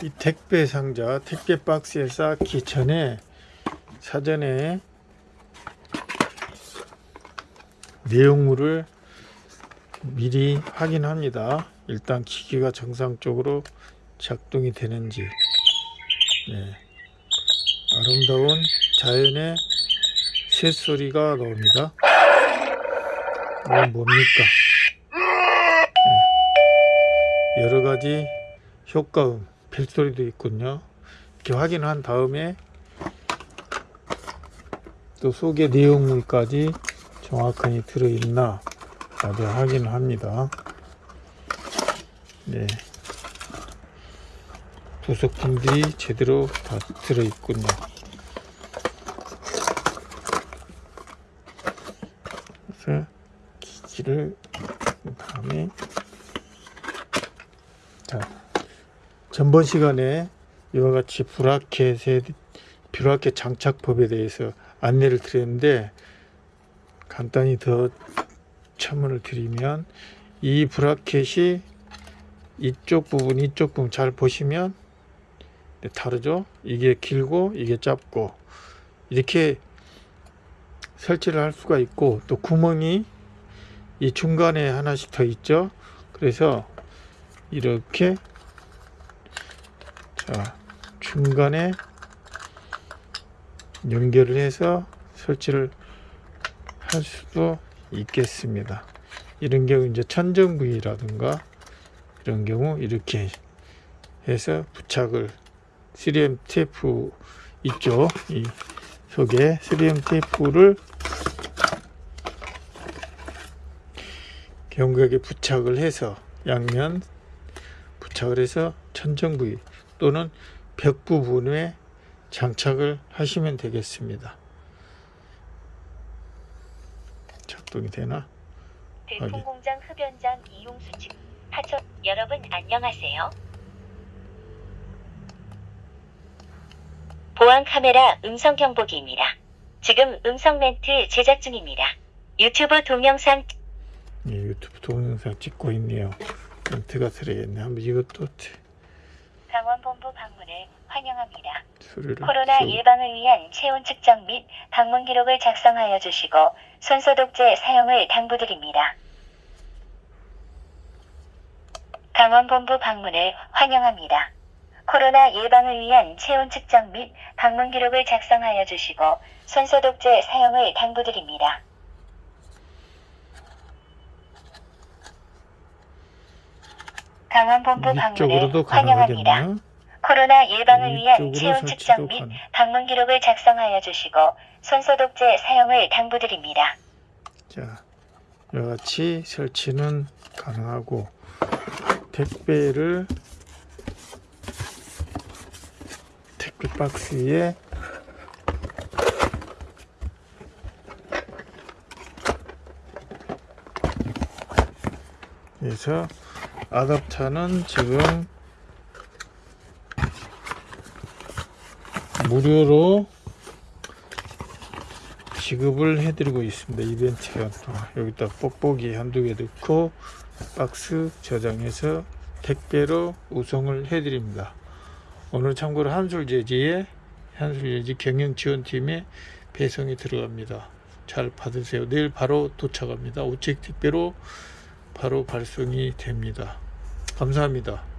이 택배 상자, 택배 박스에 쌓기 전에 사전에 내용물을 미리 확인합니다. 일단 기기가 정상적으로 작동이 되는지. 네. 아름다운 자연의 새소리가 나옵니다. 이건 뭡니까? 네. 여러 가지 효과음, 벨소리도 있군요. 이렇게 확인한 다음에 또 속에 내용물까지 정확하게 들어있나 나도 확인을 합니다. 네. 부속품들이 제대로 다 들어있군요. 그래서 기기를 그 다음에 전번 시간에 이와 같이 브라켓의 브라켓 장착법에 대해서 안내를 드렸는데 간단히 더 첨언을 드리면 이 브라켓이 이쪽 부분 이쪽 부분 잘 보시면 네, 다르죠? 이게 길고 이게 짧고 이렇게 설치를 할 수가 있고 또 구멍이 이 중간에 하나씩 더 있죠? 그래서 이렇게 자 중간에 연결을 해서 설치를 할 수도 있겠습니다. 이런 경우 이제 천정 부위라든가 이런 경우 이렇게 해서 부착을 3M 테이프 있죠. 이 속에 3M 테이프를 경각에 부착을 해서 양면 부착을 해서 천정 부위 또는 벽 부분에 장착을 하시면 되겠습니다. 작동이 되나? 대통공장 흡연장 이용수 측 하천 여러분 안녕하세요. 보안 카메라 음성 경보기입니다. 지금 음성 멘트 제작 중입니다. 유튜브 동영상 예, 유튜브 동영상 찍고 있네요. 멘트가 들어있네. 한번 이것도 강원본부 방문을 환영합니다. 소리를 코로나 키우고. 예방을 위한 체온 측정 및 방문 기록을 작성하여 주시고 손소독제 사용을 당부드립니다. 강원본부 방문을 환영합니다. 코로나 예방을 위한 체온 측정 및 방문 기록을 작성하여 주시고 손소독제 사용을 당부드립니다. 강원본부 방문을 환영합니다. 가능하겠나? 코로나 예방을 위한 체온 측정 및 가능. 방문 기록을 작성하여 주시고 손소독제 사용을 당부드립니다. 자, 이와 같이 설치는 가능하고 택배를 택배 박스에 그래서 아답터는 지금 무료로 지급을 해드리고 있습니다. 이벤트가 또 여기다 뽁뽁이 한두 개 넣고 박스 저장해서 택배로 우송을 해드립니다. 오늘 참고로 한술제지에 한술제지 경영지원팀에 배송이 들어갑니다. 잘 받으세요. 내일 바로 도착합니다. 우측 택배로 바로 발송이 됩니다. 감사합니다.